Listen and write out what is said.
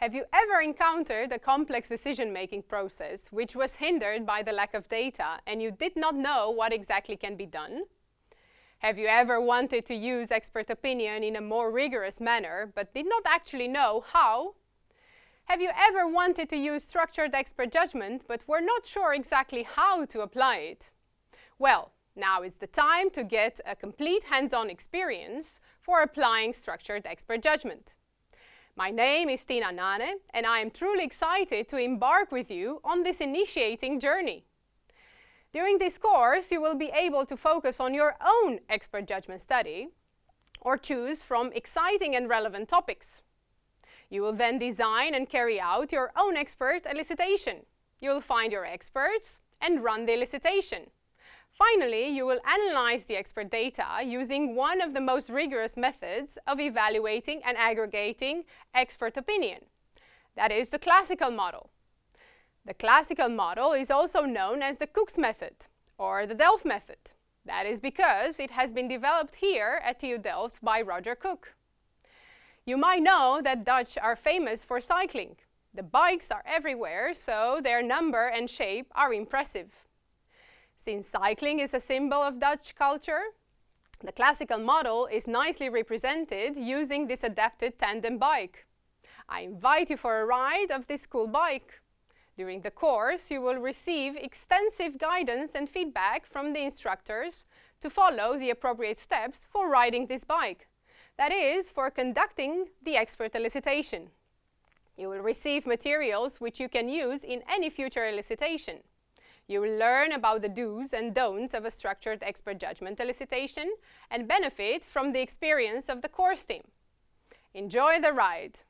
Have you ever encountered a complex decision-making process which was hindered by the lack of data and you did not know what exactly can be done? Have you ever wanted to use expert opinion in a more rigorous manner but did not actually know how? Have you ever wanted to use structured expert judgment but were not sure exactly how to apply it? Well, now is the time to get a complete hands-on experience for applying structured expert judgment. My name is Tina Nane and I am truly excited to embark with you on this initiating journey. During this course, you will be able to focus on your own expert judgment study or choose from exciting and relevant topics. You will then design and carry out your own expert elicitation. You will find your experts and run the elicitation. Finally, you will analyze the expert data using one of the most rigorous methods of evaluating and aggregating expert opinion. That is the classical model. The classical model is also known as the Cooke's method or the Delft method. That is because it has been developed here at TU Delft by Roger Cooke. You might know that Dutch are famous for cycling. The bikes are everywhere, so their number and shape are impressive. Since cycling is a symbol of Dutch culture, the classical model is nicely represented using this adapted tandem bike. I invite you for a ride of this cool bike. During the course, you will receive extensive guidance and feedback from the instructors to follow the appropriate steps for riding this bike. That is, for conducting the expert elicitation. You will receive materials which you can use in any future elicitation. You will learn about the do's and don'ts of a structured expert judgment elicitation and benefit from the experience of the course team. Enjoy the ride!